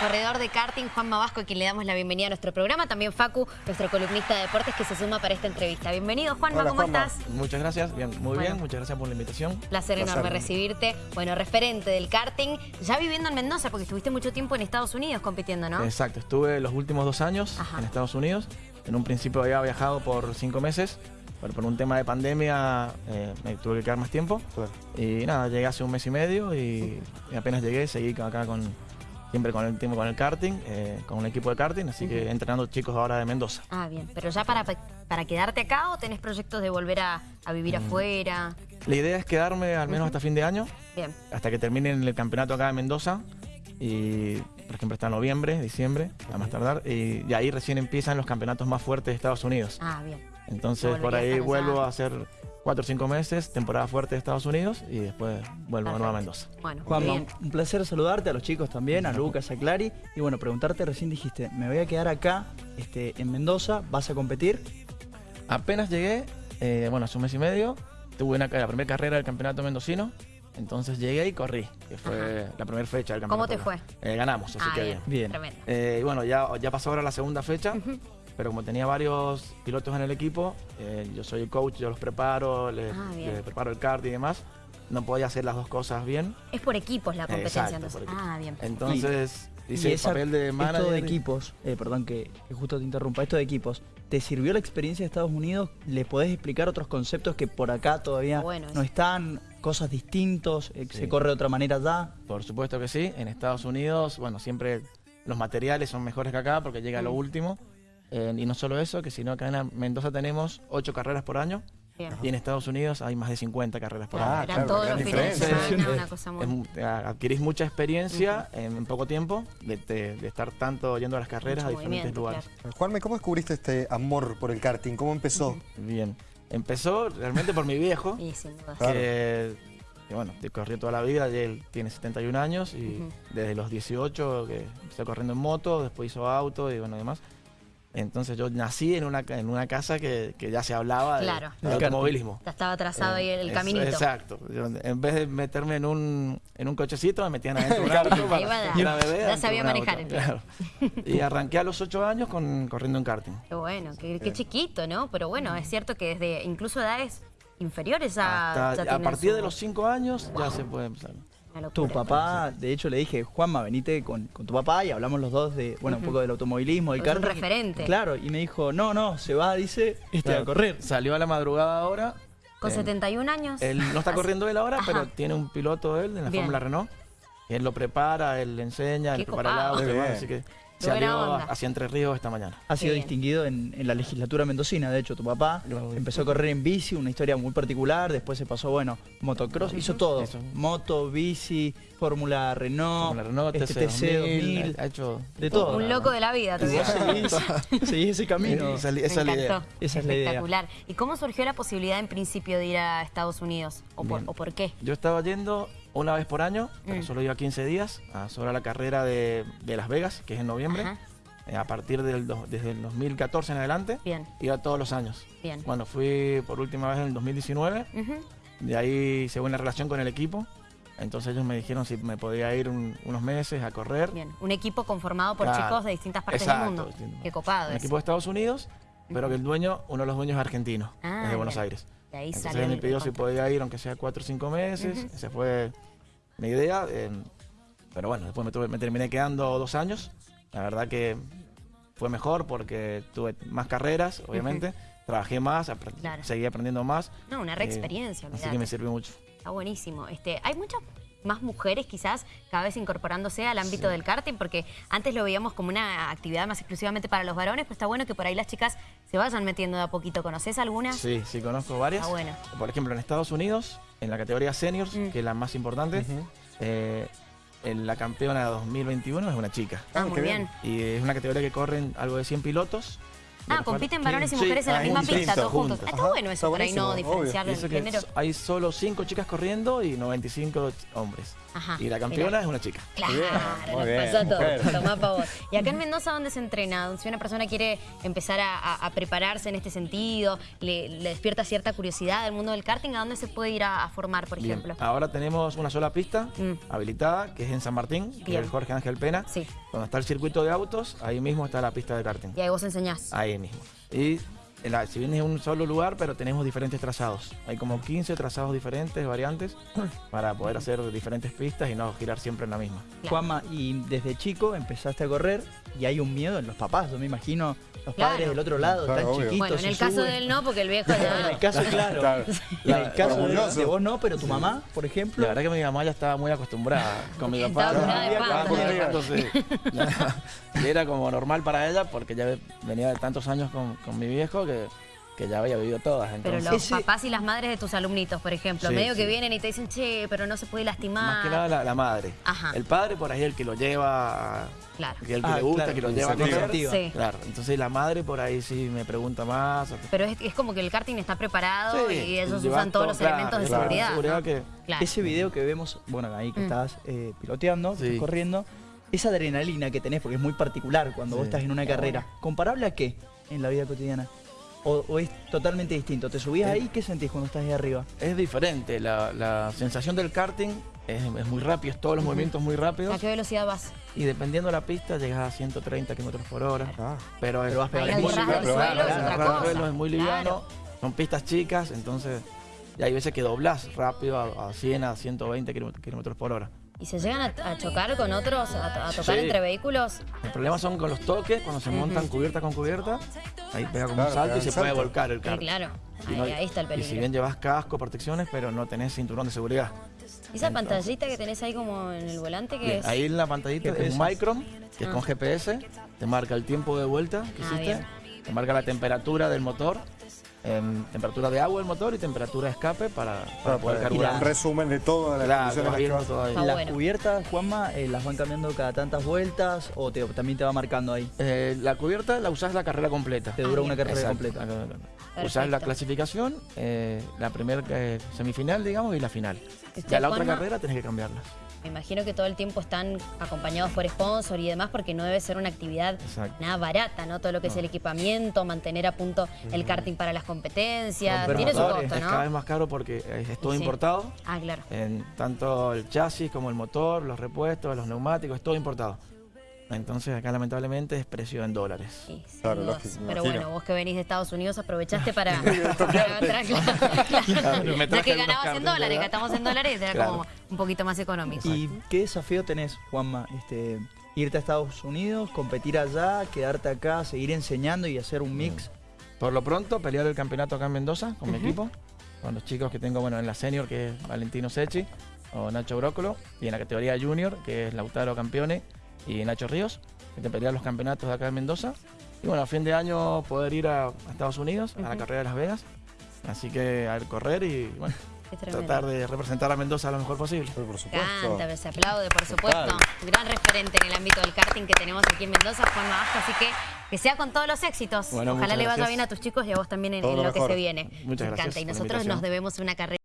corredor de karting Juan Mabasco, a quien le damos la bienvenida a nuestro programa. También Facu, nuestro columnista de deportes, que se suma para esta entrevista. Bienvenido, Juanma, Hola, ¿cómo Juanma. estás? Muchas gracias, bien, muy Bueno. bien, muchas gracias por la invitación. Placer enorme recibirte. Bueno, referente del karting, ya viviendo en Mendoza, porque estuviste mucho tiempo en Estados Unidos compitiendo, ¿no? Exacto, estuve los últimos dos años Ajá. en Estados Unidos. En un principio había viajado por cinco meses, pero por un tema de pandemia eh, me tuve que quedar más tiempo. Y nada, llegué hace un mes y medio y, y apenas llegué seguí acá con siempre con el tiempo con el karting, eh, con un equipo de karting, así que entrenando chicos ahora de Mendoza. Ah, bien. ¿Pero ya para, para quedarte acá o tenés proyectos de volver a, a vivir Mm. afuera? La idea es quedarme al menos hasta fin de año, Bien. hasta que terminen el campeonato acá en Mendoza. Y, por ejemplo, está noviembre, diciembre, a más tardar. Y, y ahí recién empiezan los campeonatos más fuertes de Estados Unidos. Ah, bien. Entonces, por ahí allá. vuelvo a hacer cuatro o cinco meses, temporada fuerte de Estados Unidos, y después vuelvo de nuevo a Mendoza. Bueno, Juanma, bien. un placer saludarte a los chicos también, a Lucas, a Clary. Y bueno, preguntarte, recién dijiste, me voy a quedar acá este, en Mendoza, ¿vas a competir? Apenas llegué, eh, bueno, hace un mes y medio, tuve una, la primera carrera del campeonato mendocino. Entonces llegué y corrí, que fue la primera fecha del ¿Cómo campeonato. te fue? ganamos, así Ah, que bien. bien. Bien. Tremendo. Eh, y bueno, ya, ya pasó ahora la segunda fecha, pero como tenía varios pilotos en el equipo, eh, yo soy el coach, yo los preparo, les, Ah, les preparo el kart y demás, no podía hacer las dos cosas bien. Es por equipos la competencia, Exacto, entonces. por equipos. Ah, bien. Entonces hice Y el esa- papel de manager. Esto de equipos, eh, perdón que, que justo te interrumpa, esto de equipos, ¿te sirvió la experiencia de Estados Unidos? ¿Le podés explicar otros conceptos que por acá todavía Bueno, no están? ¿Cosas distintos? eh, Sí. ¿Se corre de otra manera allá? Por supuesto que sí. En Estados Unidos, bueno, siempre los materiales son mejores que acá porque llega lo Mm. último. Eh, y no solo eso, que sino que en Mendoza tenemos ocho carreras por año Bien. y en Estados Unidos hay más de 50 carreras por Claro, año. eran claro, todos los fines de diferencia. semana, una cosa muy... Es mu- adquirís mucha experiencia en poco tiempo de, de- de estar tanto yendo a las carreras Mucho a diferentes lugares. claro. Juanme, ¿cómo descubriste este amor por el karting? ¿Cómo empezó? Bien. Empezó realmente por mi viejo, Y sin duda. Claro. que, que, bueno, te corrió toda la vida, y él tiene 71 años y desde los 18 que empezó corriendo en moto, después hizo auto y bueno, demás. Entonces yo nací en una, en una casa que, que ya se hablaba de, Claro. de Del automovilismo. Ya estaba trazado ahí el Eh, caminito. es- Exacto. Yo, en vez de meterme en un, en un cochecito, me metían adentro un auto. Para- bebé, ya sabía manejar el claro. Y arranqué a los 8 años con, corriendo en karting. Qué bueno, qué, qué chiquito, ¿no? Pero bueno, es cierto que desde incluso edades inferiores ya, Hasta- ya a partir su- de los 5 años ya se puede empezar. Tu papá, de hecho le dije, Juanma, venite con, con tu papá y hablamos los dos de, bueno, un poco del automovilismo, del Es un karting. referente. Claro, y me dijo, no, no, se va, dice, este Claro, a correr. Salió a la madrugada ahora. Con Eh, 71 años. Él no está Así- corriendo él ahora, Ajá. pero tiene un piloto él en la Bien. Fórmula Renault. Él lo prepara, él le enseña, Qué él prepara el copado. auto, demás, bien. así que salió hacia Entre Ríos esta mañana. Ha sido bien. distinguido en, en la legislatura mendocina, de hecho, tu papá empezó a correr en bici, una historia muy particular, después se pasó, bueno, motocross, hizo todo, Eso. moto, bici, Fórmula Renault, Renault, este TC 2000, ha hecho de todo. Un loco de la vida. Seguís, seguís ese camino. Esa, esa Me es la idea. encantó. Esa es la idea. Espectacular. ¿Y cómo surgió la posibilidad en principio de ir a Estados Unidos? ¿O por, Bien. o por qué? Yo estaba yendo una vez por año, pero Mm. solo iba 15 días, a solo a la carrera de, de Las Vegas, que es en noviembre. Ajá. Eh, a partir del do- desde el 2014 en adelante, Bien, iba todos los años. bien. Cuando fui por última vez en el 2019, Ujú. de ahí se buena relación con el equipo. Entonces ellos me dijeron si me podía ir un- unos meses a correr. Bien. Un equipo conformado por Claro. chicos de distintas partes Exacto, del mundo. distinto. Qué copado Un eso. equipo de Estados Unidos, pero que el dueño, uno de los dueños es argentino, Ah, es de Buenos bien. Aires. De ahí Entonces salió él me pidió si podía ir, aunque sea cuatro o cinco meses. Esa fue mi idea. eh, pero bueno, después me, tuve- me terminé quedando dos años. La verdad que fue mejor porque tuve más carreras, obviamente. Trabajé más, Claro. seguí aprendiendo más. No, una re eh, experiencia. así que me sirvió mucho. Está buenísimo. Este, hay muchas más mujeres quizás cada vez incorporándose al ámbito del karting, porque antes lo veíamos como una actividad más exclusivamente para los varones, pero está bueno que por ahí las chicas se vayan metiendo de a poquito. ¿Conoces alguna? Sí, sí, conozco varias. Está bueno. Por ejemplo, en Estados Unidos, en la categoría seniors, Mm. que es la más importante, eh, en la campeona 2021 es una chica. Ah, Ah, muy bien. bien. Y es una categoría que corren algo de 100 pilotos Ah, compiten varones y Sí, mujeres en la ah, misma pista, todos juntos. juntos. Está Ajá, bueno eso está por ahí, no diferenciarlo en género. hay solo cinco chicas corriendo y 95 hombres. Ajá, y la campeona es una chica. Claro, Muy nos bien, pasó todo. Tomá pa' vos. Y acá en Mendoza, ¿dónde se entrena? Si una persona quiere empezar a, a- a prepararse en este sentido, le, le despierta cierta curiosidad del mundo del karting, ¿a dónde se puede ir a, a formar, por Bien, ejemplo? Ahora tenemos una sola pista Mm. habilitada, que es en San Martín, que Bien. es el Jorge Ángel Pena. Sí. Donde está el circuito de autos, ahí mismo está la pista de karting. Y ahí vos enseñás. Ahí mismo. Y en la- si bien es un solo lugar, pero tenemos diferentes trazados. Hay como 15 trazados diferentes, variantes, para poder hacer diferentes pistas y no girar siempre en la misma. Claro. Juanma, y desde chico empezaste a correr y hay un miedo en los papás, yo me imagino los Claro. padres del otro lado, Claro, tan obvio. chiquitos. Bueno, en el caso suben. de él no, porque el viejo En ya... el caso, claro. Claro. En el caso de, vos no, pero tu mamá, por ejemplo. La verdad que mi mamá ya estaba muy acostumbrada con mi Estaba papá. Estaba curada de. Y era como normal para ella porque ya venía de tantos años con, con mi viejo que, que ya había vivido todas. Pero los papás y las madres de tus alumnitos, por ejemplo, Sí, medio que vienen y te dicen, che, pero no se puede lastimar. más que nada la, la madre. Ajá. El padre por ahí el que lo lleva, Claro. que el que Ah, le gusta, claro, que lo con lleva a. Sí. Claro, entonces la madre por ahí sí me pregunta más. Pero es, es como que el karting está preparado Sí, y ellos usan todos todo, los claro, elementos de claro, seguridad. seguridad ¿no? que- Claro. Ese video que vemos, bueno, ahí que Mm. estás eh, piloteando, que Sí. estás corriendo, esa adrenalina que tenés, porque es muy particular cuando vos estás en una carrera, ¿comparable a qué en la vida cotidiana? ¿O, o es totalmente distinto? ¿Te subís Eh. ahí? ¿Qué sentís cuando estás ahí arriba? Es diferente, la, la sensación del karting es, es muy rápido, es todos los movimientos muy rápidos ¿A qué velocidad vas? y dependiendo de la pista llegas a 130 kilómetros por hora. Ah, Pero Pero vas Es muy liviano, claro, es muy liviano, son pistas chicas, entonces y hay veces que doblás rápido a, a 100, a 120 kilómetros- kilómetros por hora. ¿Y se llegan a, a chocar con otros, a, a tocar Sí. entre vehículos? El problema son con los toques, cuando se montan cubierta con cubierta, ahí pega como Claro, un salto y se puede volcar el Sí, karting. claro. Y Ahí, no- ahí está el Y si peligro. bien llevas casco, protecciones, pero no tenés cinturón de seguridad. ¿Y esa pantallita que tenés ahí como en el volante que es? ahí en la pantallita es un Micron, que es Ah. con GPS, te marca el tiempo de vuelta que Ah, hiciste, bien. te marca la temperatura del motor, em, temperatura de agua del motor y temperatura de escape para, para poder carburar. un resumen de las Claro, vas en las que todo. Está ¿Las bueno. cubiertas, Juanma, eh, las van cambiando cada tantas vueltas o te- también te va marcando ahí? Eh, la cubierta la usás la carrera completa. Te dura Ah, una bien. carrera Exacto, completa. Usás la clasificación, eh, la primera semifinal, digamos, y la final. ¿Usted, Ya la otra carrera tenés que cambiarla. Me imagino que todo el tiempo están acompañados por sponsor y demás porque no debe ser una actividad Exacto. nada barata, ¿no? Todo lo que es el equipamiento, mantener a punto el karting para las competencias, Romper tiene su costo, Es cada vez ¿no? más caro porque es, es todo Sí. importado. Ah, claro. En tanto el chasis como el motor, los repuestos, los neumáticos, es todo importado. Entonces acá lamentablemente es precio en dólares. Sí, Claro, Pero imagino. bueno, vos que venís de Estados Unidos aprovechaste para, para entrar, claro. Claro, me Ya que ganabas en dólares, ¿verdad? gastamos en dólares, era Claro. como un poquito más económico. ¿Y qué desafío tenés, Juanma? Este, irte a Estados Unidos, competir allá, quedarte acá, seguir enseñando y hacer un mix. Por lo pronto, pelear el campeonato acá en Mendoza con mi equipo, con los chicos que tengo bueno, en la senior, que es Valentino Sechi o Nacho Brócolo, y en la categoría junior, que es Lautaro Campione y Nacho Ríos, que te pelean los campeonatos de acá en Mendoza. Y bueno, a fin de año poder ir a, a Estados Unidos, a la carrera de Las Vegas. Así que a ver, correr y bueno, tratar de representar a Mendoza lo mejor posible. Pero por supuesto. Canta, se aplaude, por supuesto. Gran referente en el ámbito del karting que tenemos aquí en Mendoza, Juan Vasco. Así que que sea con todos los éxitos. Bueno, Ojalá le vaya gracias. bien a tus chicos y a vos también en, lo lo que se viene. Muchas Me encanta. gracias Y nosotros nos debemos una carrera.